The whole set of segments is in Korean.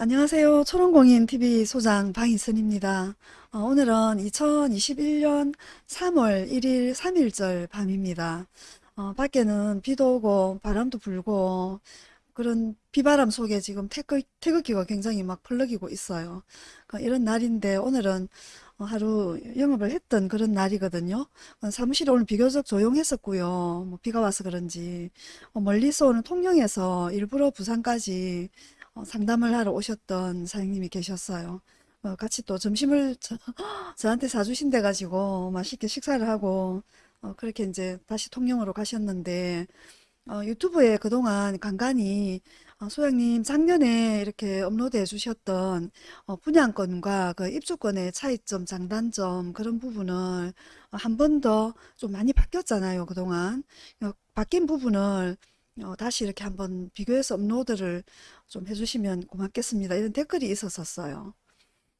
안녕하세요. 초롱공인TV 소장 방희선입니다. 어, 오늘은 2021년 3월 1일 3일절 밤입니다. 어, 밖에는 비도 오고 바람도 불고 그런 비바람 속에 지금 태극, 태극기가 굉장히 막 펄럭이고 있어요. 그 이런 날인데 오늘은 어, 하루 영업을 했던 그런 날이거든요. 어, 사무실이 오늘 비교적 조용했었고요. 뭐 비가 와서 그런지 어, 멀리서 오는 통영에서 일부러 부산까지 어, 상담을 하러 오셨던 사장님이 계셨어요. 어, 같이 또 점심을 저, 저한테 사주신대 가지고 맛있게 식사를 하고 어, 그렇게 이제 다시 통영으로 가셨는데 어, 유튜브에 그동안 간간히 어, 소장님 작년에 이렇게 업로드해 주셨던 어, 분양권과 그 입주권의 차이점, 장단점 그런 부분을 한 번 더 좀 많이 바뀌었잖아요, 그동안. 어, 바뀐 부분을 어, 다시 이렇게 한번 비교해서 업로드를 좀 해주시면 고맙겠습니다. 이런 댓글이 있었었어요.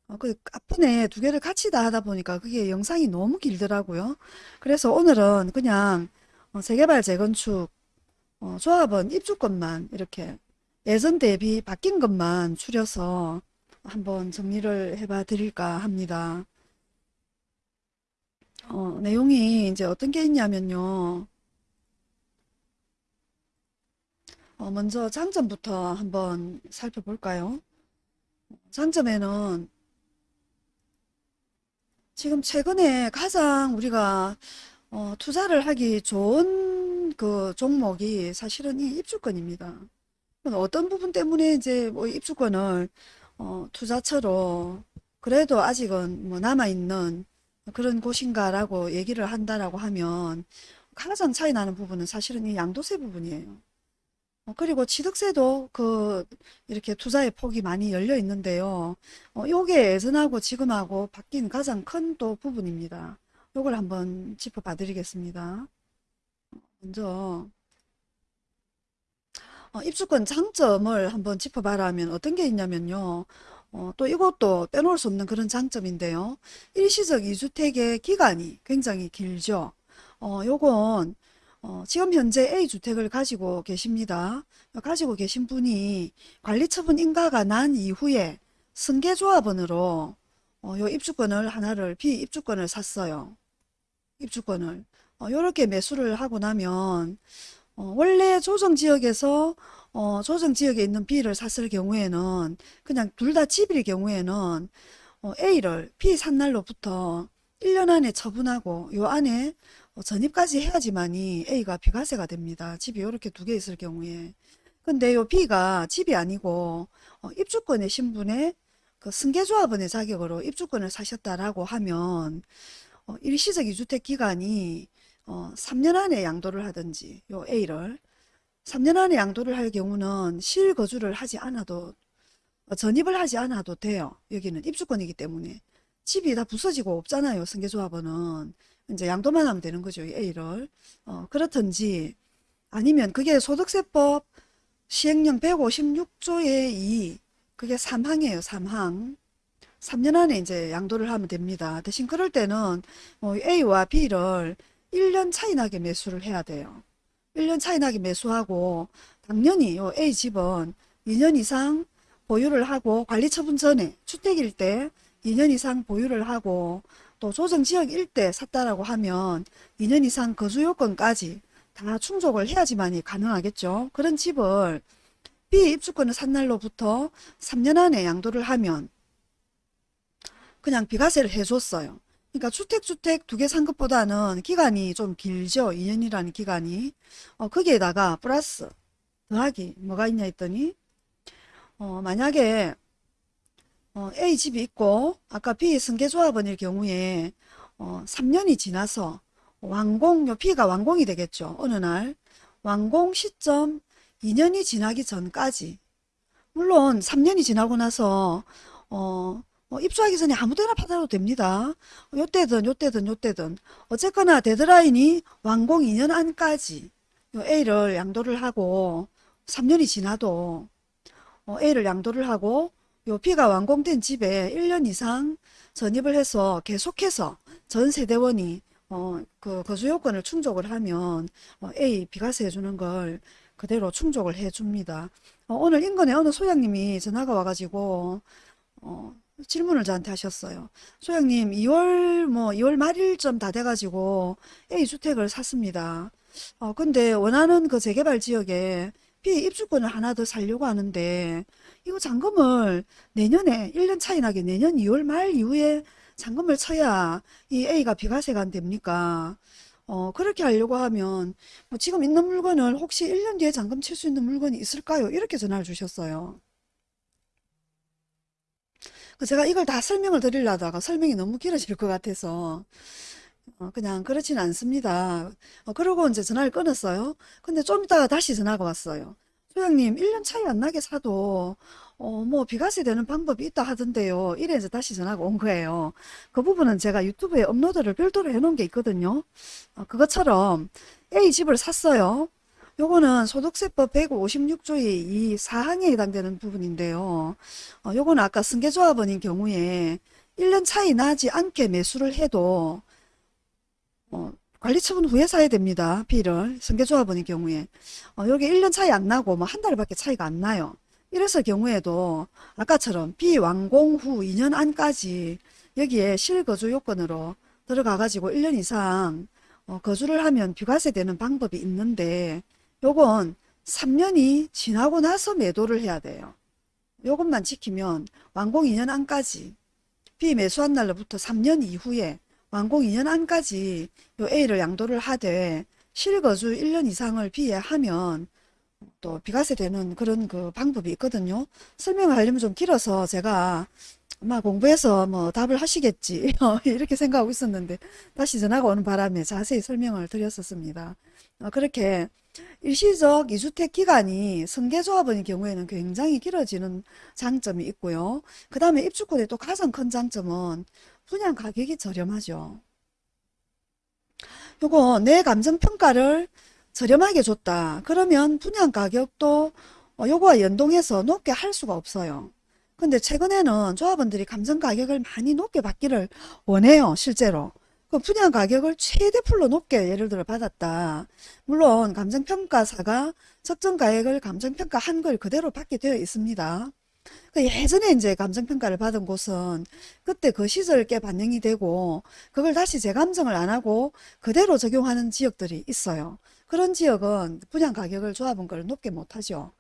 어, 그 앞번에 두 개를 같이 다 하다 보니까 그게 영상이 너무 길더라고요. 그래서 오늘은 그냥 어, 재개발 재건축 어, 조합원 입주권만 이렇게 예전 대비 바뀐 것만 추려서 한번 정리를 해봐 드릴까 합니다. 어, 내용이 이제 어떤 게 있냐면요. 어, 먼저 장점부터 한번 살펴볼까요? 장점에는 지금 최근에 가장 우리가 어, 투자를 하기 좋은 그 종목이 사실은 이 입주권입니다. 어떤 부분 때문에 이제 뭐 입주권을 어, 투자처로 그래도 아직은 뭐 남아있는 그런 곳인가라고 얘기를 한다라고 하면 가장 차이 나는 부분은 사실은 이 양도세 부분이에요. 어, 그리고 취득세도 그 이렇게 투자의 폭이 많이 열려 있는데요. 어, 요게 예전하고 지금하고 바뀐 가장 큰 또 부분입니다. 요걸 한번 짚어봐 드리겠습니다. 먼저 어, 입주권 장점을 한번 짚어봐라면 어떤 게 있냐면요. 어, 또 이것도 빼놓을 수 없는 그런 장점인데요. 일시적 이주택의 기간이 굉장히 길죠. 어, 요건 어, 지금 현재 A주택을 가지고 계십니다. 가지고 계신 분이 관리처분 인가가 난 이후에 승계조합원으로 어, 요 입주권을 하나를 비입주권을 샀어요. 입주권을 어, 요렇게 매수를 하고 나면 어, 원래 조정지역에서 어, 조정지역에 있는 B를 샀을 경우에는 그냥 둘 다 집일 경우에는 어, A를 B 산 날로부터 1년 안에 처분하고 요 안에 어, 전입까지 해야지만이 A가 비과세가 됩니다. 집이 이렇게 두 개 있을 경우에. 근데 요 B가 집이 아니고 어, 입주권의 신분에 그 승계조합원의 자격으로 입주권을 사셨다라고 하면 어, 일시적 이주택 기간이 어, 3년 안에 양도를 하든지 요 A를 3년 안에 양도를 할 경우는 실거주를 하지 않아도 어, 전입을 하지 않아도 돼요. 여기는 입주권이기 때문에 집이 다 부서지고 없잖아요. 승계조합원은 이제 양도만 하면 되는 거죠. A를. 어, 그렇든지 아니면 그게 소득세법 시행령 156조의 2 그게 3항이에요. 3항. 3년 안에 이제 양도를 하면 됩니다. 대신 그럴 때는 뭐 A와 B를 1년 차이 나게 매수를 해야 돼요. 1년 차이 나게 매수하고 당연히 요 A 집은 2년 이상 보유를 하고 관리처분 전에 주택일 때 2년 이상 보유를 하고 또 조정 지역 일대 샀다라고 하면 2년 이상 거주 요건까지 다 충족을 해야지만이 가능하겠죠. 그런 집을 비입주권을 산 날로부터 3년 안에 양도를 하면 그냥 비과세를 해줬어요. 그러니까 주택주택 두 개 산 것보다는 기간이 좀 길죠. 2년이라는 기간이. 어, 거기에다가 플러스 더하기 뭐가 있냐 했더니 어, 만약에 어, A 집이 있고 아까 B 승계조합원일 경우에 어, 3년이 지나서 완공, 요 B가 완공이 되겠죠. 어느 날 완공 시점 2년이 지나기 전까지 물론 3년이 지나고 나서 어, 어, 입주하기 전에 아무 데나 받아도 됩니다. 요때든 요때든 요때든 어쨌거나 데드라인이 완공 2년 안까지 A를 양도를 하고 3년이 지나도 어, A를 양도를 하고 요 B가 완공된 집에 1년 이상 전입을 해서 계속해서 전 세대원이 어, 그 거주 요건을 충족을 하면 어, A 비과세 해주는 걸 그대로 충족을 해줍니다. 어, 오늘 인근에 어느 소장님이 전화가 와가지고 어, 질문을 저한테 하셨어요. 소장님, 2월 뭐 2월 말일쯤 다 돼가지고 A주택을 샀습니다. 어, 근데 원하는 그 재개발 지역에 B 입주권을 하나 더 살려고 하는데 이거 잔금을 내년에 1년 차이 나게 내년 2월 말 이후에 잔금을 쳐야 이 A가 비과세가 안 됩니까? 어, 그렇게 하려고 하면 뭐 지금 있는 물건을 혹시 1년 뒤에 잔금 칠 수 있는 물건이 있을까요? 이렇게 전화를 주셨어요. 그 제가 이걸 다 설명을 드리려다가 설명이 너무 길어질 것 같아서 어, 그냥 그렇진 않습니다. 어, 그러고 이제 전화를 끊었어요. 근데 좀 이따가 다시 전화가 왔어요. 소장님, 1년 차이 안 나게 사도 어, 뭐 비과세 되는 방법이 있다 하던데요. 이래 이제 다시 전화가 온 거예요. 그 부분은 제가 유튜브에 업로드를 별도로 해놓은 게 있거든요. 어, 그것처럼 A 집을 샀어요. 요거는 소득세법 156조의 이 사항에 해당되는 부분인데요. 어, 요거는 아까 승계조합원인 경우에 1년 차이 나지 않게 매수를 해도 어, 관리처분 후에 사야 됩니다. B를 승계조합원인 경우에 어, 여기 1년 차이 안 나고 뭐 한 달밖에 차이가 안 나요. 이랬을 경우에도 아까처럼 B 완공 후 2년 안까지 여기에 실거주 요건으로 들어가 가지고 1년 이상 어, 거주를 하면 비과세 되는 방법이 있는데 요건 3년이 지나고 나서 매도를 해야 돼요. 요것만 지키면 완공 2년 안까지 B 매수한 날로부터 3년 이후에 완공 2년 안까지 요 A를 양도를 하되 실거주 1년 이상을 B에 하면 또 비과세 되는 그런 그 방법이 있거든요. 설명을 하려면 좀 길어서 제가 아마 공부해서 뭐 답을 하시겠지 이렇게 생각하고 있었는데 다시 전화가 오는 바람에 자세히 설명을 드렸었습니다. 어, 그렇게 일시적 이주택 기간이 승계조합의 경우에는 굉장히 길어지는 장점이 있고요. 그 다음에 입주권의 또 가장 큰 장점은 분양 가격이 저렴하죠. 요거 내 감정평가를 저렴하게 줬다. 그러면 분양 가격도 어, 요거와 연동해서 높게 할 수가 없어요. 근데 최근에는 조합원들이 감정 가격을 많이 높게 받기를 원해요. 실제로. 그 분양 가격을 최대 풀로 높게 예를 들어 받았다. 물론 감정평가사가 적정 가액을 감정평가한 걸 그대로 받게 되어 있습니다. 그 예전에 이제 감정평가를 받은 곳은 그때 그 시설께 반영이 되고 그걸 다시 재감정을 안 하고 그대로 적용하는 지역들이 있어요. 그런 지역은 분양 가격을 조합은 걸 높게 못하죠.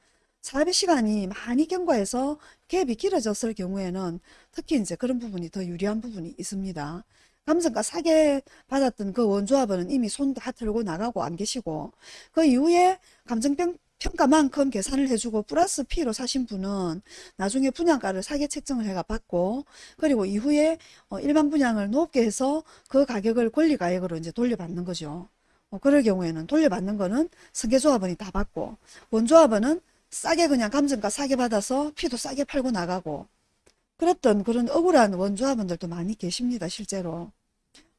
사업의 시간이 많이 경과해서 갭이 길어졌을 경우에는 특히 이제 그런 부분이 더 유리한 부분이 있습니다. 감정가 사게 받았던 그 원조합은 이미 손 다 털고 나가고 안 계시고 그 이후에 감정평 가만큼 계산을 해주고 플러스 P로 사신 분은 나중에 분양가를 사게 책정을 해가 받고 그리고 이후에 어, 일반 분양을 높게 해서 그 가격을 권리가액으로 이제 돌려받는 거죠. 어, 그럴 경우에는 돌려받는 거는 승계조합원이 다 받고 원조합원은 싸게 그냥 감정가 싸게 받아서 피도 싸게 팔고 나가고 그랬던 그런 억울한 원조합원들도 많이 계십니다 실제로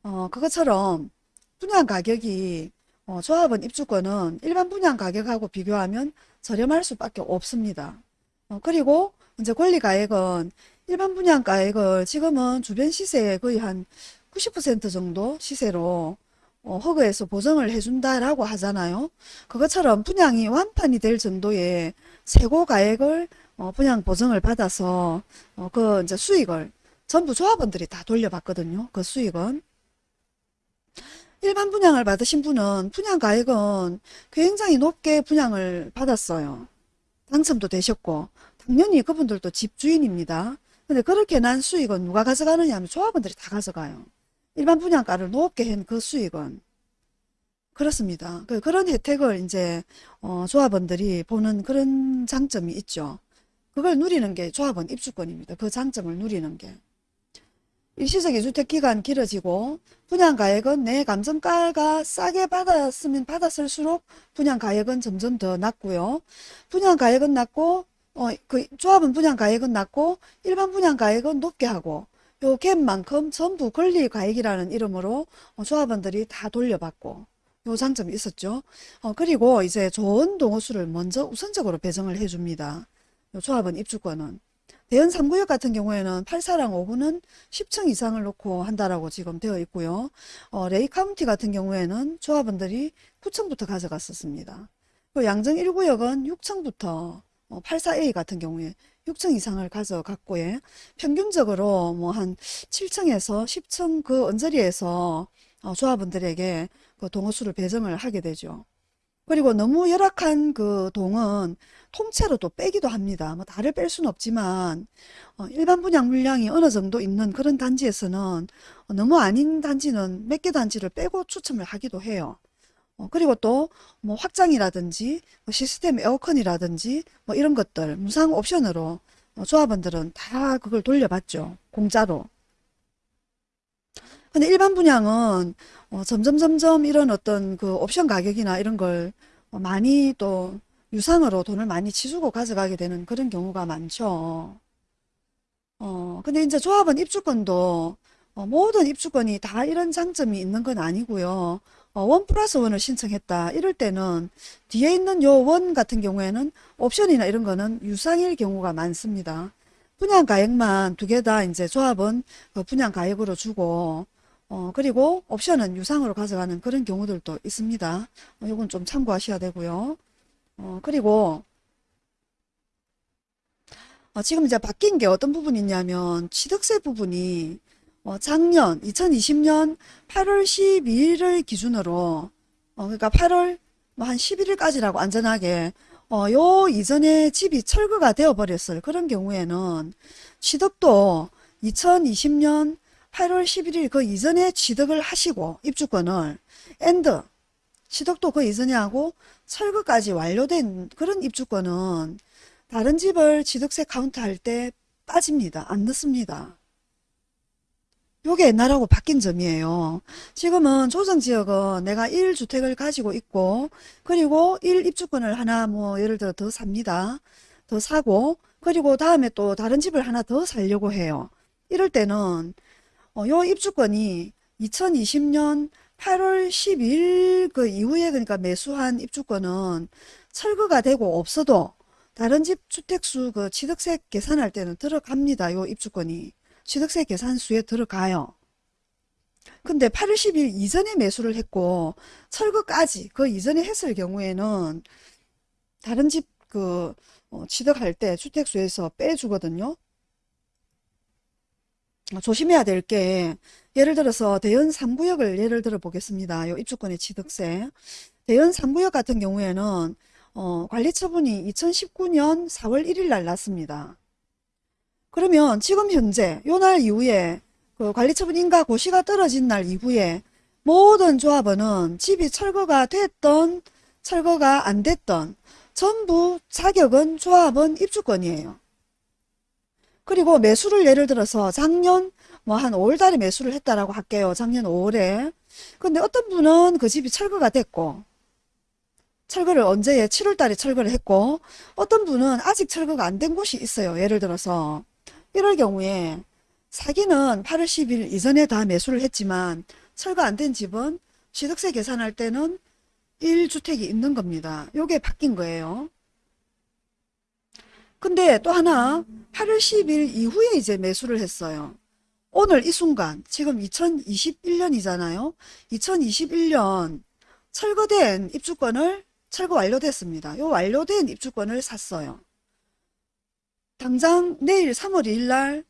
어, 그것처럼 분양 가격이 어, 조합원 입주권은 일반 분양 가격하고 비교하면 저렴할 수밖에 없습니다 어, 그리고 이제 권리가액은 일반 분양가액을 지금은 주변 시세의 거의 한 90% 정도 시세로 어, 허그에서 보정을 해준다라고 하잖아요. 그것처럼 분양이 완판이 될 정도의 세고 가액을 어, 분양 보정을 받아서 어, 그 이제 수익을 전부 조합원들이 다 돌려받거든요. 그 수익은. 일반 분양을 받으신 분은 분양 가액은 굉장히 높게 분양을 받았어요. 당첨도 되셨고 당연히 그분들도 집주인입니다. 근데 그렇게 난 수익은 누가 가져가느냐 하면 조합원들이 다 가져가요. 일반 분양가를 높게 한 그 수익은 그렇습니다. 그, 그런 혜택을 이제 어, 조합원들이 보는 그런 장점이 있죠. 그걸 누리는 게 조합원 입주권입니다. 그 장점을 누리는 게. 일시적 이주택 기간 길어지고 분양가액은 내 감정가가 싸게 받았으면 받았을수록 분양가액은 점점 더 낮고요. 분양가액은 낮고 어, 그 조합은 분양가액은 낮고 일반 분양가액은 높게 하고 요 갭만큼 전부 권리가액이라는 이름으로 어, 조합원들이 다 돌려받고 요 장점이 있었죠. 어, 그리고 이제 좋은 동호수를 먼저 우선적으로 배정을 해줍니다. 요 조합원 입주권은. 대연 3구역 같은 경우에는 8사랑 5구는 10층 이상을 놓고 한다라고 지금 되어 있고요. 어, 레이 카운티 같은 경우에는 조합원들이 9층부터 가져갔었습니다. 양정 1구역은 6층부터 어, 84A 같은 경우에 6층 이상을 가져갔고 예. 평균적으로 뭐 한 7층에서 10층 그 언저리에서 어, 조합원들에게 그 동호수를 배정을 하게 되죠. 그리고 너무 열악한 그 동은 통째로 또 빼기도 합니다. 뭐 다를 뺄 수는 없지만 어, 일반 분양 물량이 어느 정도 있는 그런 단지에서는 어, 너무 아닌 단지는 몇 개 단지를 빼고 추첨을 하기도 해요. 어, 그리고 또 뭐 확장이라든지 뭐 시스템 에어컨이라든지 뭐 이런 것들 무상 옵션으로 어, 조합원들은 다 그걸 돌려받죠. 공짜로. 근데 일반 분양은 어, 점점 점점 이런 어떤 그 옵션 가격이나 이런 걸 어, 많이 또 유상으로 돈을 많이 치주고 가져가게 되는 그런 경우가 많죠. 어, 근데 이제 조합원 입주권도 어, 모든 입주권이 다 이런 장점이 있는 건 아니고요. 어, 원 플러스 원을 신청했다. 이럴 때는 뒤에 있는 요 원 같은 경우에는 옵션이나 이런 거는 유상일 경우가 많습니다. 분양 가액만 두 개 다 이제 조합은 그 분양 가액으로 주고 어, 그리고 옵션은 유상으로 가져가는 그런 경우들도 있습니다. 어, 요건 좀 참고하셔야 되고요. 어, 그리고 어, 지금 이제 바뀐 게 어떤 부분이 있냐면 취득세 부분이 어, 작년 2020년 8월 12일을 기준으로 어, 그러니까 8월 뭐 한 11일까지라고 안전하게 어, 요 이전에 집이 철거가 되어 버렸을 그런 경우에는 취득도 2020년 8월 11일 그 이전에 취득을 하시고 입주권을 and 취득도 그 이전에 하고 철거까지 완료된 그런 입주권은 다른 집을 취득세 카운트 할 때 빠집니다. 안 넣습니다. 요게 옛날하고 바뀐 점이에요. 지금은 조정지역은 내가 1주택을 가지고 있고 그리고 1입주권을 하나 뭐 예를 들어 더 삽니다. 더 사고 그리고 다음에 또 다른 집을 하나 더 살려고 해요. 이럴 때는 어, 요 입주권이 2020년 8월 10일 그 이후에 그러니까 매수한 입주권은 철거가 되고 없어도 다른 집 주택수 그 취득세 계산할 때는 들어갑니다. 요 입주권이. 취득세 계산수에 들어가요. 근데 8월 10일 이전에 매수를 했고 철거까지 그 이전에 했을 경우에는 다른 집 그 취득할 때 주택수에서 빼주거든요. 어, 조심해야 될 게 예를 들어서 대연 3구역을 예를 들어 보겠습니다. 요 입주권의 취득세. 대연 3구역 같은 경우에는 어, 관리처분이 2019년 4월 1일 날 났습니다. 그러면 지금 현재 요 날 이후에 그 관리처분 인가 고시가 떨어진 날 이후에 모든 조합원은 집이 철거가 됐던 철거가 안 됐던 전부 자격은 조합원 입주권이에요. 그리고 매수를 예를 들어서 작년 뭐 한 5월달에 매수를 했다라고 할게요. 작년 5월에. 근데 어떤 분은 그 집이 철거가 됐고 철거를 언제에 7월달에 철거를 했고 어떤 분은 아직 철거가 안 된 곳이 있어요. 예를 들어서 이럴 경우에 사기는 8월 10일 이전에 다 매수를 했지만 철거 안 된 집은 취득세 계산할 때는 1주택이 있는 겁니다. 요게 바뀐 거예요. 근데 또 하나 8월 10일 이후에 이제 매수를 했어요. 오늘 이 순간 지금 2021년이잖아요. 2021년 철거된 입주권을 철거 완료됐습니다. 요 완료된 입주권을 샀어요. 당장 내일 3월 2일 날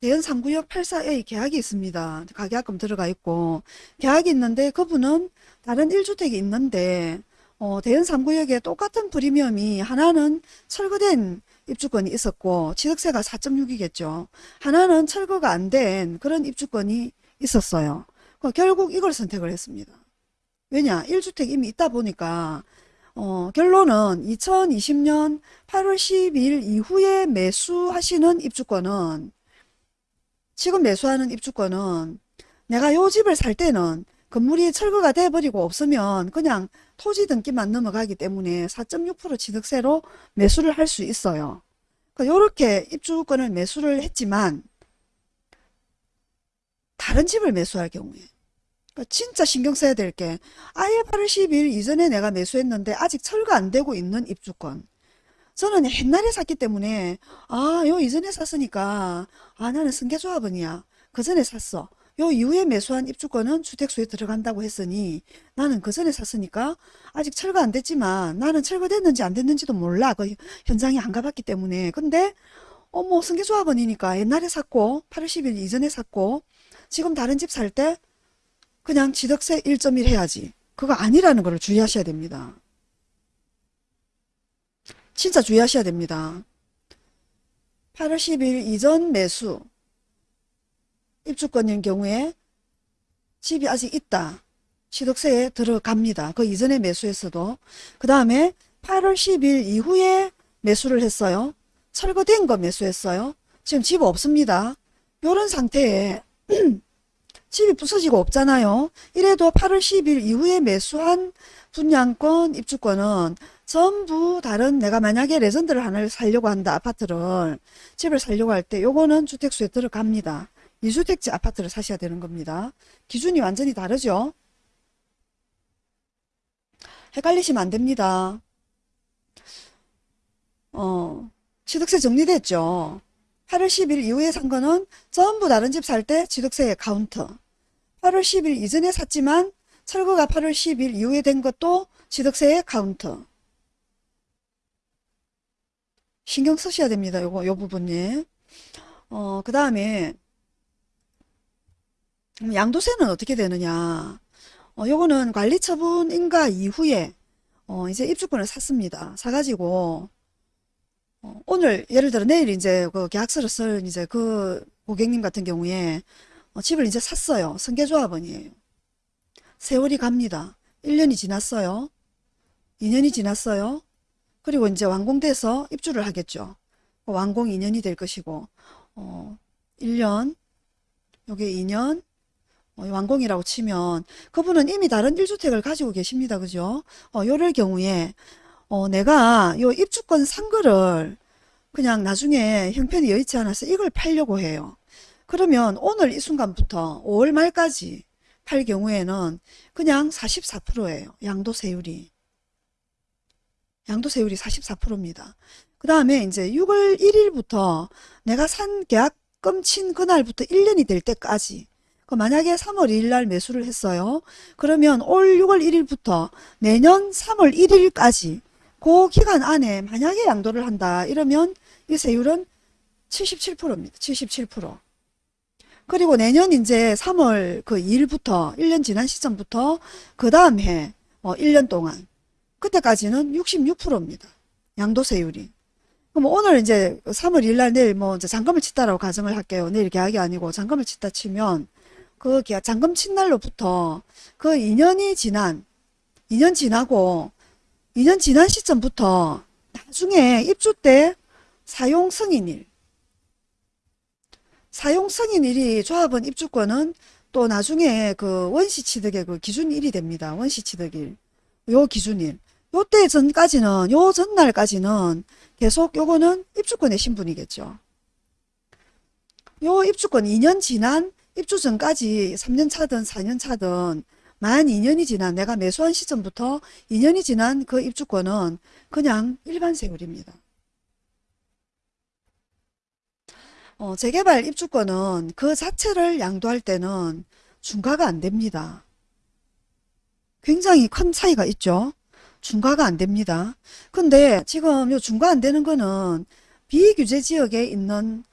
대연 3구역 84A 계약이 있습니다. 가계약금 들어가 있고 계약이 있는데 그분은 다른 1주택이 있는데 어, 대연 3구역에 똑같은 프리미엄이 하나는 철거된 입주권이 있었고 취득세가 4.6이겠죠. 하나는 철거가 안 된 그런 입주권이 있었어요. 결국 이걸 선택을 했습니다. 왜냐 1주택 이미 있다 보니까 어, 결론은 2020년 8월 10일 이후에 매수하시는 입주권은 지금 매수하는 입주권은 내가 요 집을 살 때는 건물이 철거가 돼버리고 없으면 그냥 토지 등기만 넘어가기 때문에 4.6% 취득세로 매수를 할 수 있어요. 이렇게 그러니까 입주권을 매수를 했지만 다른 집을 매수할 경우에. 그러니까 진짜 신경 써야 될 게 아예 8월 10일 이전에 내가 매수했는데 아직 철거 안 되고 있는 입주권. 저는 옛날에 샀기 때문에 아요 이전에 샀으니까 아 나는 승계조합원이야. 그 전에 샀어 요 이후에 매수한 입주권은 주택수에 들어간다고 했으니 나는 그 전에 샀으니까 아직 철거 안 됐지만 나는 철거됐는지 안 됐는지도 몰라. 그 현장에 안 가봤기 때문에. 근데 어머 승계조합원이니까 옛날에 샀고 8월 10일 이전에 샀고 지금 다른 집 살 때 그냥 취득세 1.1 해야지. 그거 아니라는 걸 주의하셔야 됩니다. 진짜 주의하셔야 됩니다. 8월 10일 이전 매수 입주권인 경우에 집이 아직 있다. 취득세에 들어갑니다. 그 이전에 매수했어도. 그 다음에 8월 10일 이후에 매수를 했어요. 철거된 거 매수했어요. 지금 집 없습니다. 요런 상태에 집이 부서지고 없잖아요. 이래도 8월 10일 이후에 매수한 분양권, 입주권은 전부 다른 내가 만약에 레전드를 하나를 살려고 한다. 아파트를 집을 살려고 할 때 요거는 주택수에 들어갑니다. 2주택째 아파트를 사셔야 되는 겁니다. 기준이 완전히 다르죠. 헷갈리시면 안 됩니다. 어, 취득세 정리됐죠. 8월 10일 이후에 산 거는 전부 다른 집 살 때 취득세 카운트. 8월 10일 이전에 샀지만 철거가 8월 10일 이후에 된 것도 취득세의 카운트. 신경 쓰셔야 됩니다. 요거, 요 부분이. 어, 그 다음에, 양도세는 어떻게 되느냐. 어, 요거는 관리처분 인가 이후에, 어, 이제 입주권을 샀습니다. 사가지고, 어, 오늘, 예를 들어 내일 이제 그 계약서를 쓸 이제 그 고객님 같은 경우에, 어, 집을 이제 샀어요. 승계조합원이에요. 세월이 갑니다. 1년이 지났어요. 2년이 지났어요. 그리고 이제 완공돼서 입주를 하겠죠. 완공 2년이 될 것이고, 어, 1년, 요게 2년, 어, 완공이라고 치면 그분은 이미 다른 1주택을 가지고 계십니다. 그죠? 어, 요럴 경우에 어, 내가 요 입주권 산 거를 그냥 나중에 형편이 여의치 않아서 이걸 팔려고 해요. 그러면 오늘 이 순간부터 5월 말까지 팔 경우에는 그냥 44%예요. 양도세율이. 양도세율이 44%입니다. 그 다음에 이제 6월 1일부터 내가 산 계약금 친 그날부터 1년이 될 때까지 그 만약에 3월 2일 날 매수를 했어요. 그러면 올 6월 1일부터 내년 3월 1일까지 그 기간 안에 만약에 양도를 한다 이러면 이 세율은 77%입니다. 77%. 그리고 내년 이제 3월 그 2일부터 1년 지난 시점부터 그 다음 해 어, 1년 동안 그때까지는 66%입니다. 양도세율이. 그럼 오늘 이제 3월 1일 날 내일 뭐 이제 잔금을 치다라고 가정을 할게요. 내일 계약이 아니고 잔금을 치다 치면 그 잔금 친 날로부터 그 2년이 지난 2년 지나고 2년 지난 시점부터 나중에 입주 때 사용 승인일 사용 승인일이 조합원 입주권은 또 나중에 그 원시 취득의 그 기준일이 됩니다. 원시 취득일. 요 기준일. 요때 전까지는 요 전날까지는 계속 요거는 입주권의 신분이겠죠. 요 입주권 2년 지난 입주 전까지 3년 차든 4년 차든 만 2년이 지난 내가 매수한 시점부터 2년이 지난 그 입주권은 그냥 일반 세율입니다. 어, 재개발 입주권은 그 자체를 양도할 때는 중과가 안 됩니다. 굉장히 큰 차이가 있죠. 중과가 안 됩니다. 근데 지금 요 중과 안 되는 거는 비규제 지역에 있는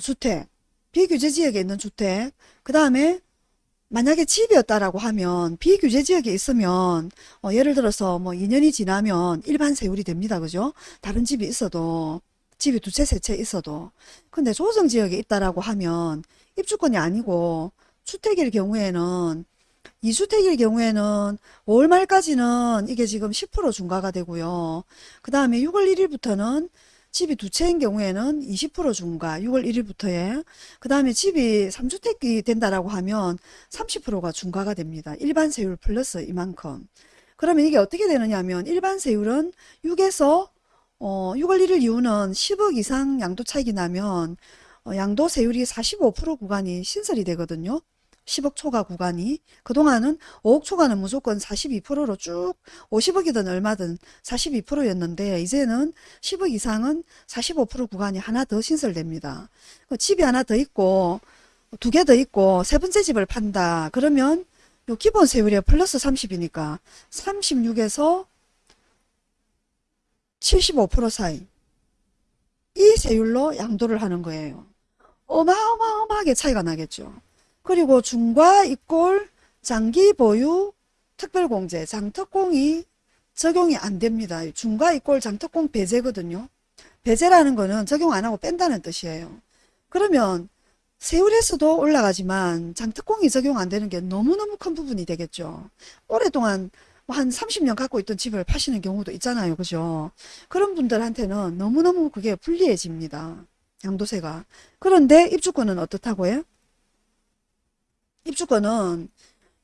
주택, 비규제 지역에 있는 주택, 그 다음에 만약에 집이었다라고 하면 비규제 지역에 있으면 어, 예를 들어서 뭐 2년이 지나면 일반 세율이 됩니다. 그죠? 다른 집이 있어도 집이 두 채, 세 채 있어도 근데 조정 지역에 있다라고 하면 입주권이 아니고 주택일 경우에는 2주택일 경우에는 5월 말까지는 이게 지금 10% 중과가 되고요. 그 다음에 6월 1일부터는 집이 두 채인 경우에는 20% 중과 6월 1일부터에 그 다음에 집이 3주택이 된다라고 하면 30%가 중과가 됩니다. 일반 세율 플러스 이만큼. 그러면 이게 어떻게 되느냐 하면 일반 세율은 6에서 어, 6월 1일 이후는 10억 이상 양도 차익이 나면 어, 양도 세율이 45% 구간이 신설이 되거든요. 10억 초과 구간이 그동안은 5억 초과는 무조건 42%로 쭉 50억이든 얼마든 42%였는데 이제는 10억 이상은 45% 구간이 하나 더 신설됩니다. 그 집이 하나 더 있고 두 개 더 있고 세 번째 집을 판다. 그러면 요 기본 세율이 플러스 30이니까 36에서 75% 사이 이 세율로 양도를 하는 거예요. 어마어마하게 차이가 나겠죠. 그리고 중과 이꼴 장기 보유 특별공제 장특공이 적용이 안 됩니다. 중과 이꼴 장특공 배제거든요. 배제라는 거는 적용 안 하고 뺀다는 뜻이에요. 그러면 세율에서도 올라가지만 장특공이 적용 안 되는 게 너무너무 큰 부분이 되겠죠. 오랫동안 뭐한 30년 갖고 있던 집을 파시는 경우도 있잖아요. 그죠? 그런 분들한테는 너무너무 그게 불리해집니다. 양도세가. 그런데 입주권은 어떻다고요? 입주권은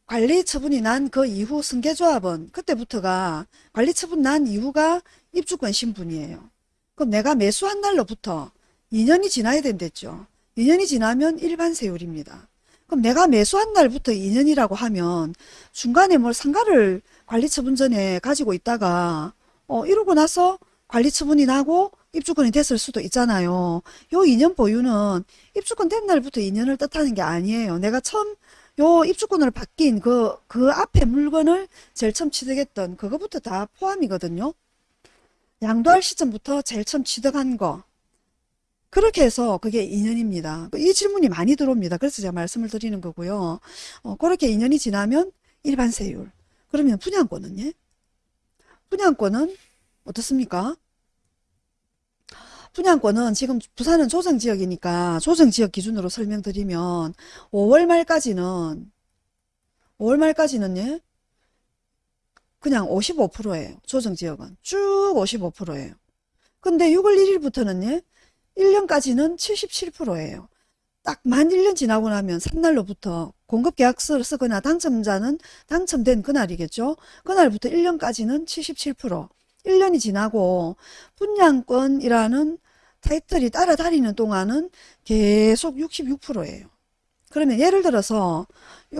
관리 처분이 난 그 이후 승계조합은 그때부터가 관리 처분 난 이후가 입주권 신분이에요. 그럼 내가 매수한 날로부터 2년이 지나야 된댔죠. 2년이 지나면 일반 세율입니다. 그럼 내가 매수한 날부터 2년이라고 하면 중간에 뭘 상가를 관리 처분 전에 가지고 있다가 어 이러고 나서 관리처분이 나고 입주권이 됐을 수도 있잖아요. 요 2년 보유는 입주권 된 날부터 2년을 뜻하는 게 아니에요. 내가 처음 요 입주권을 바뀐 그, 그 앞에 물건을 제일 처음 취득했던 그거부터 다 포함이거든요. 양도할 시점부터 제일 처음 취득한 거. 그렇게 해서 그게 2년입니다. 이 질문이 많이 들어옵니다. 그래서 제가 말씀을 드리는 거고요. 어, 그렇게 2년이 지나면 일반 세율. 그러면 분양권은 예? 분양권은 어떻습니까? 분양권은 지금 부산은 조정지역이니까 조정지역 기준으로 설명드리면 5월 말까지는 5월 말까지는 예? 그냥 55%예요. 조정지역은 쭉 55%예요. 근데 6월 1일부터는 예? 1년까지는 77%예요. 딱 만 1년 지나고 나면 산날로부터 공급계약서를 쓰거나 당첨자는 당첨된 그날이겠죠. 그날부터 1년까지는 77%. 1년이 지나고 분양권이라는 타이틀이 따라다니는 동안은 계속 66%예요. 그러면 예를 들어서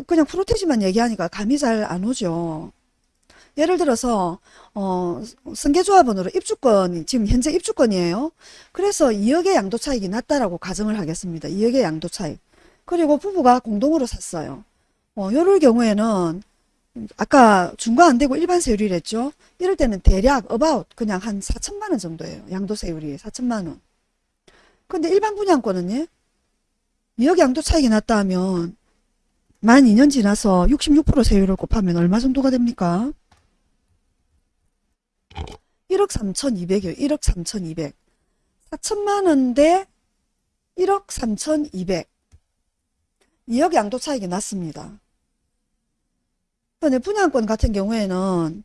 그냥 프로테지만 얘기하니까 감이 잘 안 오죠. 예를 들어서 어, 승계조합원으로 입주권 지금 현재 입주권이에요. 그래서 2억의 양도 차익이 났다라고 가정을 하겠습니다. 2억의 양도 차익. 그리고 부부가 공동으로 샀어요. 어, 요럴 경우에는 아까 중과 안 되고 일반 세율이랬죠. 이럴 때는 대략 about 그냥 한 4천만 원 정도예요. 양도 세율이 4천만 원. 근데 일반 분양권은요. 2억 양도 차익이 났다 하면 만 2년 지나서 66% 세율을 곱하면 얼마 정도가 됩니까? 1억 3,200이요. 1억 3,200. 4천만 원대 1억 3,200. 2억 양도 차익이 났습니다. 근데 분양권 같은 경우에는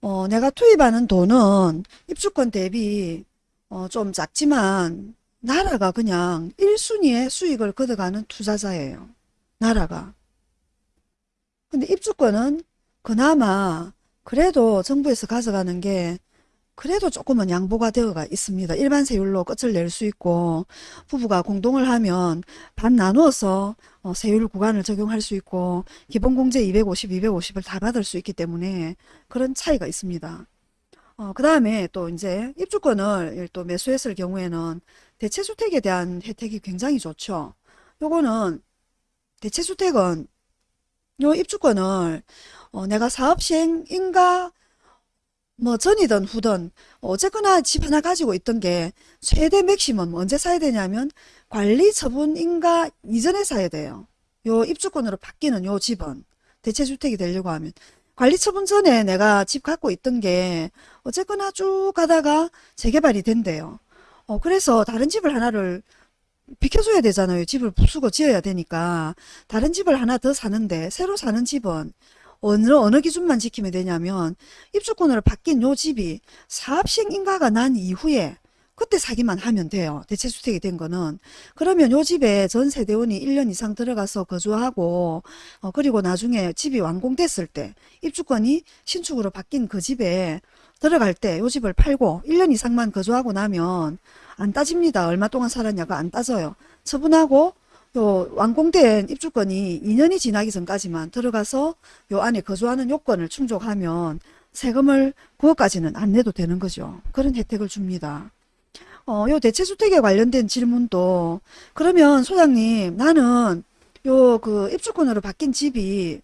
어, 내가 투입하는 돈은 입주권 대비 어, 좀 작지만 나라가 그냥 1순위의 수익을 거둬가는 투자자예요. 나라가. 근데 입주권은 그나마 그래도 정부에서 가져가는 게 그래도 조금은 양보가 되어가 있습니다. 일반 세율로 끝을 낼 수 있고 부부가 공동을 하면 반 나누어서 어, 세율 구간을 적용할 수 있고 기본공제 250, 250을 다 받을 수 있기 때문에 그런 차이가 있습니다. 어, 그 다음에 또 이제 입주권을 또 매수했을 경우에는 대체주택에 대한 혜택이 굉장히 좋죠. 요거는 대체주택은 요 입주권을 어, 내가 사업시행인가 뭐 전이든 후든 어쨌거나 집 하나 가지고 있던 게 최대 맥시멈 언제 사야 되냐면 관리 처분인가 이전에 사야 돼요. 요 입주권으로 바뀌는 요 집은 대체주택이 되려고 하면 관리 처분 전에 내가 집 갖고 있던 게 어쨌거나 쭉 가다가 재개발이 된대요. 어 그래서 다른 집을 하나를 비켜줘야 되잖아요. 집을 부수고 지어야 되니까 다른 집을 하나 더 사는데 새로 사는 집은 어느 어느 기준만 지키면 되냐면 입주권으로 바뀐 요 집이 사업시행 인가가 난 이후에 그때 사기만 하면 돼요. 대체주택이 된 거는. 그러면 요 집에 전 세대원이 1년 이상 들어가서 거주하고 어, 그리고 나중에 집이 완공됐을 때 입주권이 신축으로 바뀐 그 집에 들어갈 때 요 집을 팔고 1년 이상만 거주하고 나면 안 따집니다. 얼마 동안 살았냐가 안 따져요. 처분하고 요 완공된 입주권이 2년이 지나기 전까지만 들어가서 요 안에 거주하는 요건을 충족하면 세금을 그것까지는 안 내도 되는 거죠. 그런 혜택을 줍니다. 어, 요 대체주택에 관련된 질문도 그러면 소장님 나는 요 그 입주권으로 바뀐 집이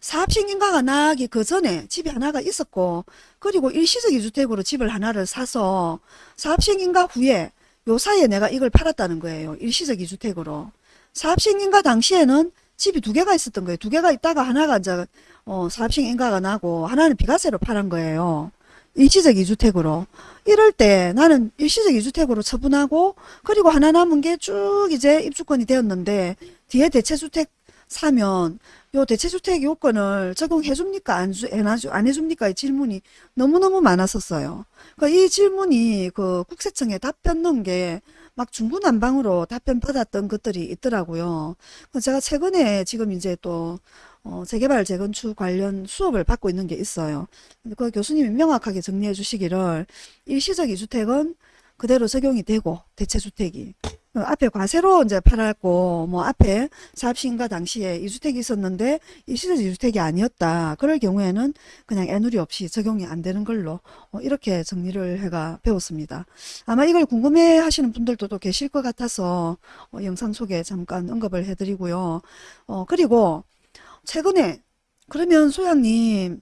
사업식인가가 나기 그 전에 집이 하나가 있었고 그리고 일시적 이주택으로 집을 하나를 사서 사업식인가 후에 요 사이에 내가 이걸 팔았다는 거예요. 일시적 이 주택으로. 사업식인가 당시에는 집이 두 개가 있었던 거예요. 두 개가 있다가 하나가 이제 어, 사업식인가가 나고 하나는 비과세로 팔은 거예요. 일시적 이주택으로. 이럴 때 나는 일시적 이주택으로 처분하고 그리고 하나 남은 게 쭉 이제 입주권이 되었는데 뒤에 대체주택 사면 요 대체주택 요건을 적용해 줍니까? 안, 주, 안 해줍니까? 이 질문이 너무너무 많았었어요. 그러니까 이 질문이 그 국세청에 답변 넣은 게 막 중구난방으로 답변 받았던 것들이 있더라고요. 제가 최근에 지금 이제 또 어, 재개발 재건축 관련 수업을 받고 있는 게 있어요. 그 교수님이 명확하게 정리해 주시기를 일시적 이주택은 그대로 적용이 되고 대체주택이 어, 앞에 과세로 이제 팔았고 뭐 앞에 사업시행가 당시에 이주택이 있었는데 일시적 이주택이 아니었다. 그럴 경우에는 그냥 애누리 없이 적용이 안 되는 걸로 어, 이렇게 정리를 해가 배웠습니다. 아마 이걸 궁금해 하시는 분들도 또 계실 것 같아서 어, 영상 속에 잠깐 언급을 해드리고요. 어, 그리고 최근에 그러면 소장님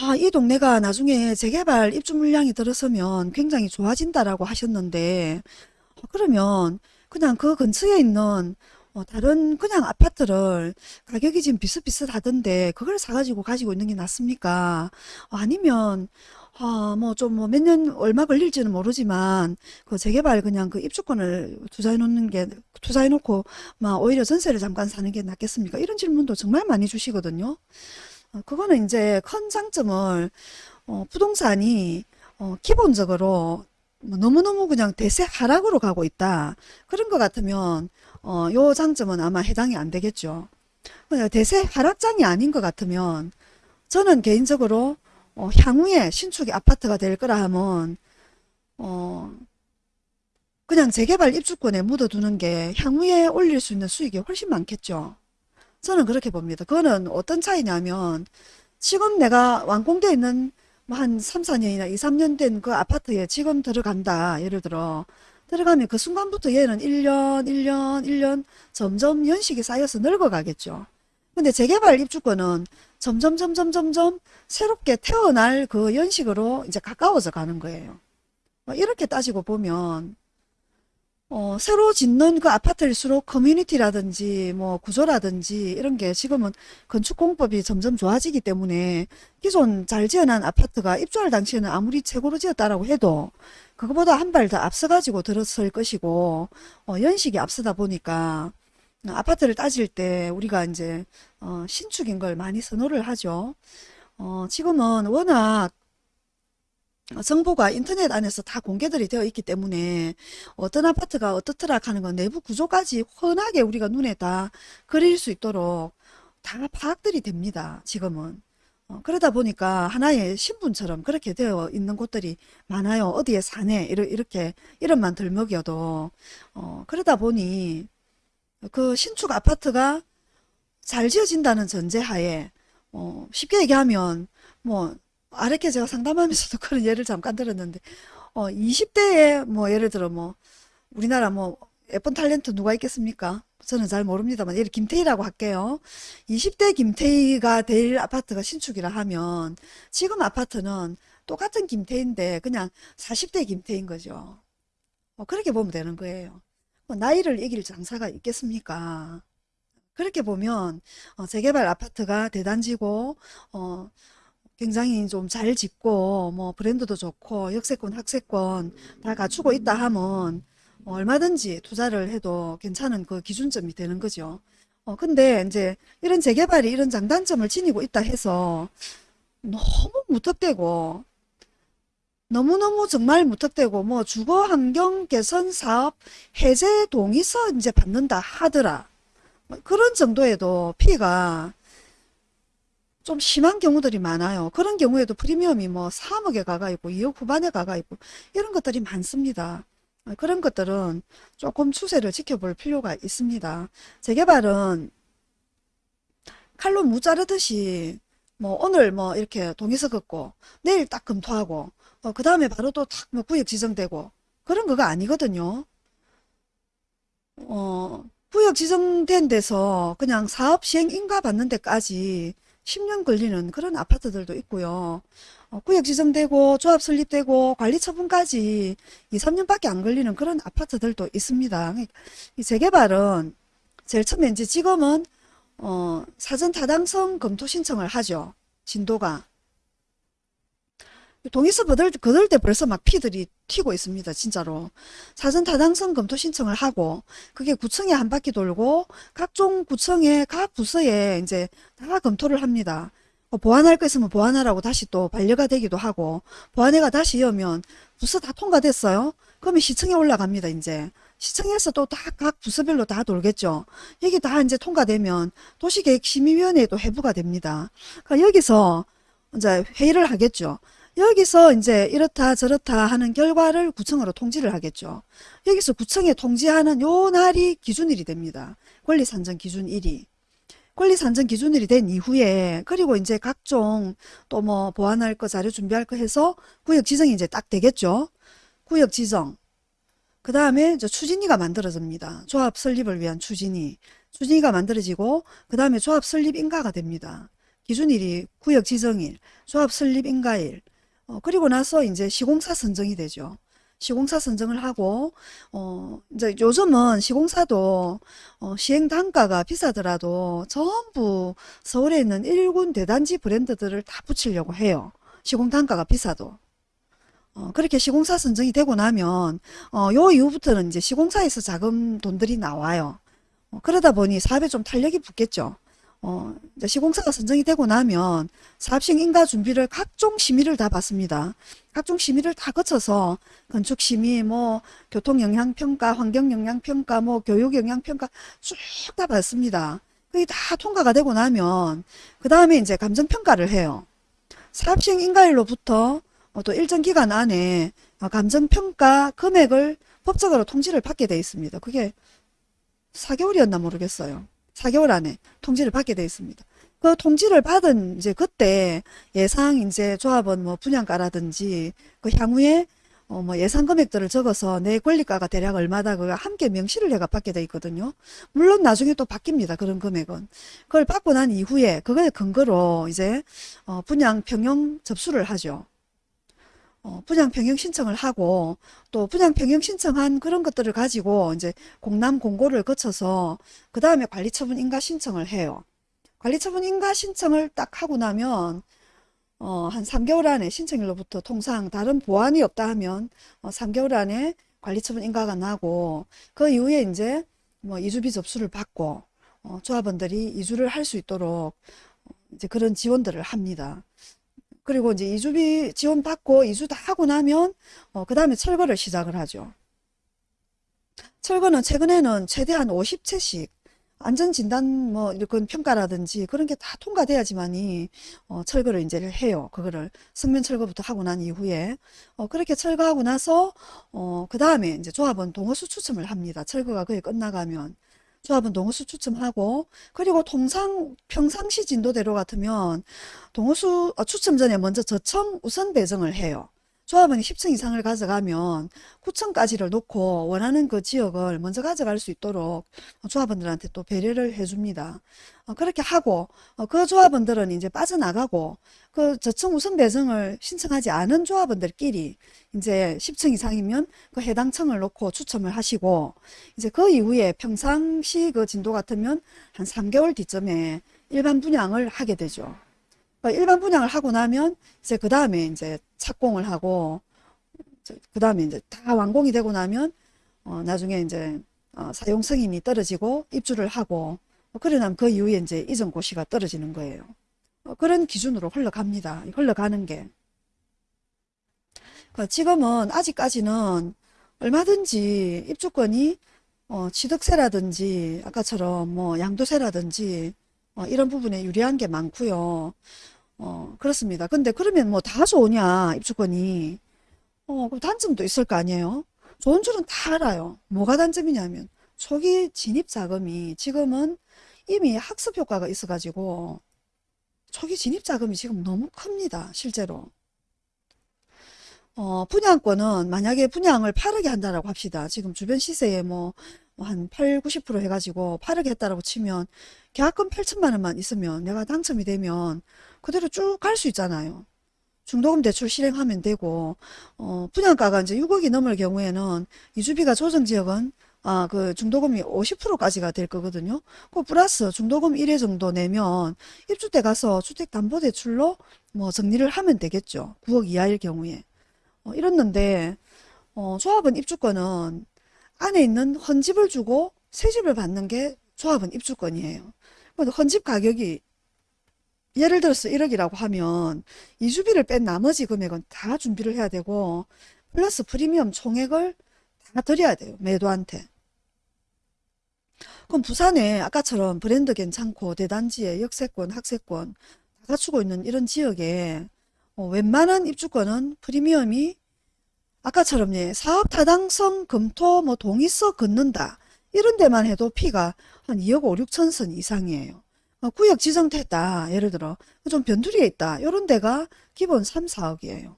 아, 이 동네가 나중에 재개발 입주 물량이 들어서면 굉장히 좋아진다라고 하셨는데 어, 그러면 그냥 그 근처에 있는 어, 다른 그냥 아파트를 가격이 지금 비슷비슷하던데 그걸 사가지고 가지고 있는 게 낫습니까? 어, 아니면 아, 뭐 좀 뭐 몇 년 얼마 걸릴지는 모르지만 그 재개발 그냥 그 입주권을 투자해 놓는 게 투자해 놓고 막 오히려 전세를 잠깐 사는 게 낫겠습니까? 이런 질문도 정말 많이 주시거든요. 어, 그거는 이제 큰 장점을 어, 부동산이 어, 기본적으로 뭐 너무너무 그냥 대세 하락으로 가고 있다. 그런 것 같으면 어, 요 장점은 아마 해당이 안 되겠죠. 대세 하락장이 아닌 것 같으면 저는 개인적으로 어, 향후에 신축이 아파트가 될 거라 하면 어, 그냥 재개발 입주권에 묻어두는 게 향후에 올릴 수 있는 수익이 훨씬 많겠죠. 저는 그렇게 봅니다. 그거는 어떤 차이냐면 지금 내가 완공되어 있는 뭐 한 3, 4년이나 2, 3년 된 그 아파트에 지금 들어간다. 예를 들어 들어가면 그 순간부터 얘는 1년, 1년, 1년 점점 연식이 쌓여서 늙어가겠죠. 근데 재개발 입주권은 점점 점점 점점 새롭게 태어날 그 연식으로 이제 가까워져 가는 거예요. 뭐 이렇게 따지고 보면 어, 새로 짓는 그 아파트일수록 커뮤니티라든지 뭐 구조라든지 이런 게 지금은 건축공법이 점점 좋아지기 때문에 기존 잘 지어놓은 아파트가 입주할 당시에는 아무리 최고로 지었다라고 해도 그거보다 한 발 더 앞서가지고 들어설 것이고 어, 연식이 앞서다 보니까 아파트를 따질 때 우리가 이제 어, 신축인 걸 많이 선호를 하죠. 어, 지금은 워낙 정보가 인터넷 안에서 다 공개들이 되어 있기 때문에 어떤 아파트가 어떻더라 하는 건 내부 구조까지 훤하게 우리가 눈에 다 그릴 수 있도록 다 파악들이 됩니다. 지금은. 어, 그러다 보니까 하나의 신분처럼 그렇게 되어 있는 곳들이 많아요. 어디에 사네 이렇게 이름만 들먹여도 어, 그러다 보니 그 신축 아파트가 잘 지어진다는 전제하에 어, 쉽게 얘기하면 뭐 아랫게 제가 상담하면서도 그런 예를 잠깐 들었는데 어 20대에 뭐 예를 들어 뭐 우리나라 뭐 예쁜 탤런트 누가 있겠습니까? 저는 잘 모릅니다만 예를 김태희라고 할게요. 20대 김태희가 될 아파트가 신축이라 하면 지금 아파트는 똑같은 김태희인데 그냥 40대 김태희인 거죠. 어, 그렇게 보면 되는 거예요. 뭐 나이를 이길 장사가 있겠습니까? 그렇게 보면 어, 재개발 아파트가 대단지고 어, 굉장히 좀 잘 짓고 뭐 브랜드도 좋고 역세권 학세권 다 갖추고 있다 하면 뭐 얼마든지 투자를 해도 괜찮은 그 기준점이 되는 거죠. 어 근데 이제 이런 재개발이 이런 장단점을 지니고 있다 해서 너무 무턱대고 너무너무 정말 무턱대고 뭐 주거 환경 개선 사업 해제 동의서 이제 받는다 하더라. 뭐 그런 정도에도 피가 좀 심한 경우들이 많아요. 그런 경우에도 프리미엄이 뭐 3억에 가가 있고 2억 후반에 가가 있고 이런 것들이 많습니다. 그런 것들은 조금 추세를 지켜볼 필요가 있습니다. 재개발은 칼로 무 자르듯이 뭐 오늘 뭐 이렇게 동의서 긋고 내일 딱 검토하고 어, 그 다음에 바로 또 탁 뭐 구역 지정되고 그런 거가 아니거든요. 어, 구역 지정된 데서 그냥 사업 시행 인가 받는 데까지 10년 걸리는 그런 아파트들도 있고요. 어, 구역 지정되고 조합 설립되고 관리 처분까지 2, 3년밖에 안 걸리는 그런 아파트들도 있습니다. 이 재개발은 제일 처음에 이제 지금은 어, 사전 타당성 검토 신청을 하죠. 진도가. 동의서 받을, 거들 때 벌써 막 피들이 튀고 있습니다. 진짜로. 사전 타당성 검토 신청을 하고 그게 구청에 한 바퀴 돌고 각종 구청의 각 부서에 이제 다 검토를 합니다. 어, 보완할 거 있으면 보완하라고 다시 또 반려가 되기도 하고 보완회가 다시 이으면 부서 다 통과됐어요. 그러면 시청에 올라갑니다. 이제. 시청에서 또 다 각 부서별로 다 돌겠죠. 여기 다 이제 통과되면 도시계획심의위원회에도 회부가 됩니다. 그러니까 여기서 이제 회의를 하겠죠. 여기서 이제 이렇다 저렇다 하는 결과를 구청으로 통지를 하겠죠. 여기서 구청에 통지하는 요 날이 기준일이 됩니다. 권리산정 기준일이. 권리산정 기준일이 된 이후에 그리고 이제 각종 또 뭐 보완할 거 자료 준비할 거 해서 구역 지정이 이제 딱 되겠죠. 구역 지정. 그 다음에 추진위가 만들어집니다. 조합 설립을 위한 추진위. 추진위가 만들어지고 그 다음에 조합 설립 인가가 됩니다. 기준일이 구역 지정일, 조합 설립 인가일, 어, 그리고 나서 이제 시공사 선정이 되죠. 시공사 선정을 하고 어 이제 요즘은 시공사도 어, 시행 단가가 비싸더라도 전부 서울에 있는 일군 대단지 브랜드들을 다 붙이려고 해요. 시공 단가가 비싸도. 어, 그렇게 시공사 선정이 되고 나면 어, 요 이후부터는 이제 시공사에서 자금 돈들이 나와요. 어, 그러다 보니 사업에 좀 탄력이 붙겠죠. 어, 시공사가 선정이 되고 나면 사업식 인가 준비를 각종 심의를 다 받습니다. 각종 심의를 다 거쳐서 건축 심의, 뭐 교통 영향 평가, 환경 영향 평가, 뭐 교육 영향 평가 쭉 다 받습니다. 그게 다 통과가 되고 나면 그 다음에 이제 감정 평가를 해요. 사업식 인가일로부터 어, 또 일정 기간 안에 어, 감정 평가 금액을 법적으로 통지를 받게 돼 있습니다. 그게 4개월이었나 모르겠어요. 4개월 안에 통지를 받게 되어 있습니다. 그 통지를 받은 이제 그때 예상 이제 조합원 뭐 분양가라든지 그 향후에 어 뭐 예상 금액들을 적어서 내 권리가가 대략 얼마다 그거 함께 명시를 해가 받게 돼 있거든요. 물론 나중에 또 바뀝니다. 그런 금액은. 그걸 받고 난 이후에 그걸 근거로 이제 어 분양 평형 접수를 하죠. 어, 분양 평형 신청을 하고 또 분양 평형 신청한 그런 것들을 가지고 이제 공람 공고를 거쳐서 그 다음에 관리처분 인가 신청을 해요. 관리처분 인가 신청을 딱 하고 나면 어, 한 3개월 안에 신청일로부터 통상 다른 보완이 없다 하면 어, 3개월 안에 관리처분 인가가 나고 그 이후에 이제 뭐 이주비 접수를 받고 어, 조합원들이 이주를 할 수 있도록 어, 이제 그런 지원들을 합니다. 그리고 이제 이주비 지원 받고 이주 다 하고 나면 어, 그 다음에 철거를 시작을 하죠. 철거는 최근에는 최대한 50채씩 안전진단 뭐 이런 평가라든지 그런 게 다 통과돼야지만이 어, 철거를 이제 해요. 그거를 성면 철거부터 하고 난 이후에 어, 그렇게 철거하고 나서 어, 그 다음에 이제 조합은 동호수 추첨을 합니다. 철거가 거의 끝나가면 조합은 동호수 추첨하고 그리고 통상 평상시 진도대로 같으면 동호수 어, 추첨 전에 먼저 저청 우선 배정을 해요. 조합원이 10층 이상을 가져가면 9층까지를 놓고 원하는 그 지역을 먼저 가져갈 수 있도록 조합원들한테 또 배려를 해줍니다. 어, 그렇게 하고 어, 그 조합원들은 이제 빠져나가고 그 저층 우선 배정을 신청하지 않은 조합원들끼리 이제 10층 이상이면 그 해당 층을 놓고 추첨을 하시고 이제 그 이후에 평상시 그 진도 같으면 한 3개월 뒤쯤에 일반 분양을 하게 되죠. 어, 일반 분양을 하고 나면 이제 그 다음에 이제 착공을 하고 그 다음에 이제 다 완공이 되고 나면 어 나중에 이제 어 사용 승인이 떨어지고 입주를 하고 어 그래 나면 그 이후에 이제 이전 고시가 떨어지는 거예요. 어 그런 기준으로 흘러갑니다. 흘러가는 게. 그 지금은 아직까지는 얼마든지 입주권이 어 취득세라든지 아까처럼 뭐 양도세라든지 어, 이런 부분에 유리한 게 많고요. 어, 그렇습니다. 근데 그러면 뭐 다 좋으냐, 입주권이. 어, 그 단점도 있을 거 아니에요? 좋은 줄은 다 알아요. 뭐가 단점이냐면, 초기 진입 자금이 지금은 이미 학습 효과가 있어가지고, 초기 진입 자금이 지금 너무 큽니다. 실제로. 어, 분양권은 만약에 분양을 8억에 한다라고 합시다. 지금 주변 시세에 뭐 한 8, 90% 해가지고 8억에 했다라고 치면 계약금 8천만 원만 있으면 내가 당첨이 되면 그대로 쭉 갈 수 있잖아요. 중도금 대출 실행하면 되고 어, 분양가가 이제 6억이 넘을 경우에는 이주비가 조정지역은 아, 그 중도금이 50%까지가 될 거거든요. 그 플러스 중도금 1회 정도 내면 입주 때 가서 주택담보대출로 뭐 정리를 하면 되겠죠. 9억 이하일 경우에. 어, 이랬는데 어, 조합은 입주권은 안에 있는 헌집을 주고 새집을 받는 게 조합은 입주권이에요. 헌집 가격이 예를 들어서 1억이라고 하면 이주비를 뺀 나머지 금액은 다 준비를 해야 되고 플러스 프리미엄 총액을 다 드려야 돼요. 매도한테. 그럼 부산에 아까처럼 브랜드 괜찮고 대단지에 역세권, 학세권 다 갖추고 있는 이런 지역에 어, 웬만한 입주권은 프리미엄이 아까처럼 예, 사업 타당성 검토 뭐 동의서 걷는다. 이런 데만 해도 피가 한 2억 5, 6천 선 이상이에요. 어, 구역 지정됐다. 예를 들어 좀 변두리에 있다. 이런 데가 기본 3, 4억이에요.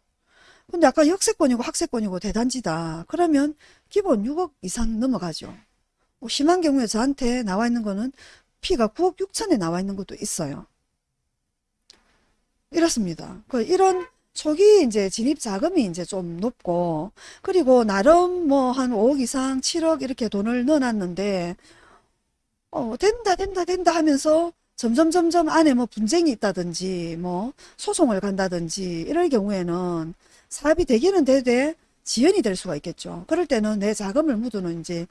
근데 아까 역세권이고 학세권이고 대단지다. 그러면 기본 6억 이상 넘어가죠. 뭐 심한 경우에 저한테 나와 있는 거는 피가 9억 6천에 나와 있는 것도 있어요. 이렇습니다. 그 이런 초기 이제 진입 자금이 이제 좀 높고 그리고 나름 뭐 한 5억 이상 7억 이렇게 돈을 넣어놨는데 어 된다 된다 된다 하면서 점점 점점 안에 뭐 분쟁이 있다든지 뭐 소송을 간다든지 이럴 경우에는 사업이 되기는 되되 지연이 될 수가 있겠죠. 그럴 때는 내 자금을 묻어놓은 이제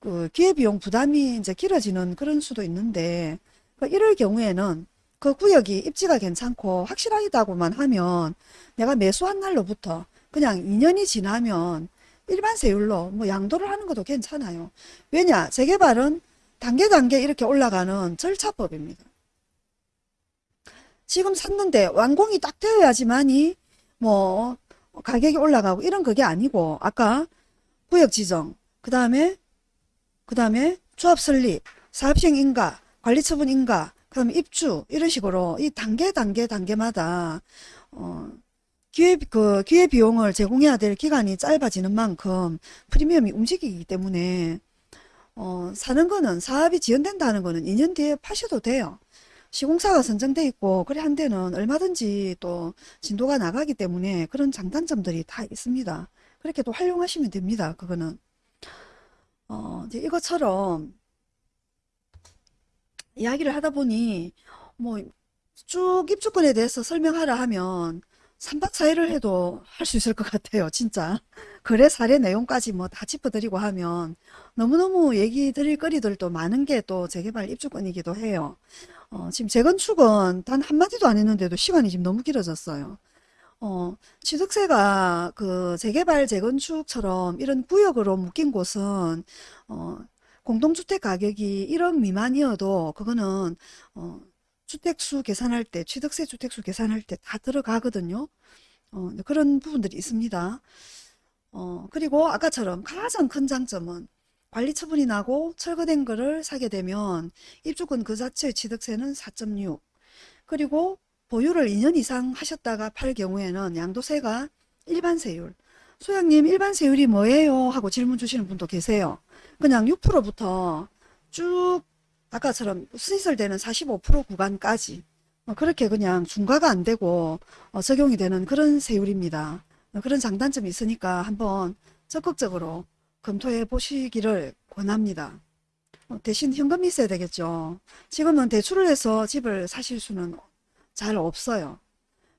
그 기회비용 부담이 이제 길어지는 그런 수도 있는데 그 이럴 경우에는 그 구역이 입지가 괜찮고 확실하다고만 하면 내가 매수한 날로부터 그냥 2년이 지나면 일반 세율로 뭐 양도를 하는 것도 괜찮아요. 왜냐? 재개발은 단계 단계 이렇게 올라가는 절차법입니다. 지금 샀는데 완공이 딱 되어야지만이 뭐 가격이 올라가고 이런 그게 아니고 아까 구역 지정 그 다음에 그 다음에 조합 설립 사업시행 인가 관리처분 인가 그 다음에 입주 이런 식으로 이 단계 단계 단계마다 어 기회 그 기회 비용을 제공해야 될 기간이 짧아지는 만큼 프리미엄이 움직이기 때문에 어 사는 거는 사업이 지연된다는 거는 2년 뒤에 파셔도 돼요. 시공사가 선정돼 있고 그래 한 데는 얼마든지 또 진도가 나가기 때문에 그런 장단점들이 다 있습니다. 그렇게 또 활용하시면 됩니다. 그거는 어 이것처럼 이야기를 하다 보니 뭐 쭉 입주권에 대해서 설명하라 하면 3박 4일을 해도 할 수 있을 것 같아요. 진짜. 거래 사례 내용까지 뭐 다 짚어드리고 하면 너무너무 얘기 드릴 거리들도 많은 게 또 재개발 입주권이기도 해요. 어, 지금 재건축은 단 한마디도 안 했는데도 시간이 지금 너무 길어졌어요. 어, 취득세가 그 재개발 재건축처럼 이런 구역으로 묶인 곳은 어, 공동주택 가격이 1억 미만이어도 그거는 어, 주택수 계산할 때 취득세 주택수 계산할 때 다 들어가거든요. 어, 네, 그런 부분들이 있습니다. 어, 그리고 아까처럼 가장 큰 장점은 관리 처분이 나고 철거된 거를 사게 되면 입주권 그 자체의 취득세는 4.6 그리고 보유를 2년 이상 하셨다가 팔 경우에는 양도세가 일반 세율 소장님 일반 세율이 뭐예요? 하고 질문 주시는 분도 계세요. 그냥 6%부터 쭉 아까처럼 수시설되는 45% 구간까지 어, 그렇게 그냥 중과가 안 되고 어, 적용이 되는 그런 세율입니다. 어, 그런 장단점이 있으니까 한번 적극적으로 검토해 보시기를 권합니다. 대신 현금이 있어야 되겠죠. 지금은 대출을 해서 집을 사실 수는 잘 없어요.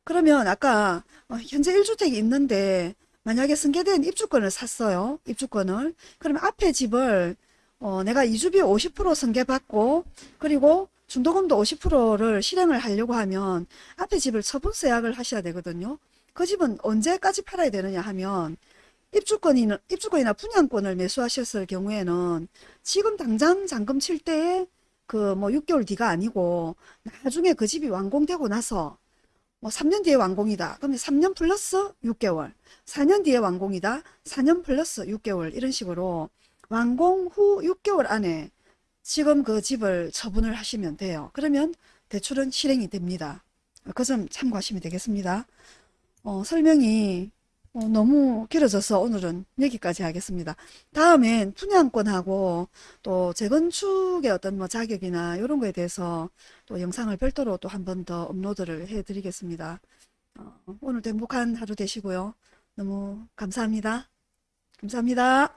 그러면 아까 현재 1주택이 있는데 만약에 승계된 입주권을 샀어요. 입주권을. 그러면 앞에 집을 어, 내가 이주비 50% 승계받고 그리고 중도금도 50%를 실행을 하려고 하면 앞에 집을 처분세 약을 하셔야 되거든요. 그 집은 언제까지 팔아야 되느냐 하면 입주권이나, 입주권이나 분양권을 매수하셨을 경우에는 지금 당장 잔금 칠 때에 그 뭐 6개월 뒤가 아니고 나중에 그 집이 완공되고 나서 뭐 3년 뒤에 완공이다. 그러면 3년 플러스 6개월. 4년 뒤에 완공이다. 4년 플러스 6개월. 이런 식으로 완공 후 6개월 안에 지금 그 집을 처분을 하시면 돼요. 그러면 대출은 실행이 됩니다. 그 점 참고하시면 되겠습니다. 어, 설명이 어, 너무 길어져서 오늘은 여기까지 하겠습니다. 다음엔 분양권하고 또 재건축의 어떤 뭐 자격이나 이런 거에 대해서 또 영상을 별도로 또 한 번 더 업로드를 해 드리겠습니다. 어, 오늘도 행복한 하루 되시고요. 너무 감사합니다. 감사합니다.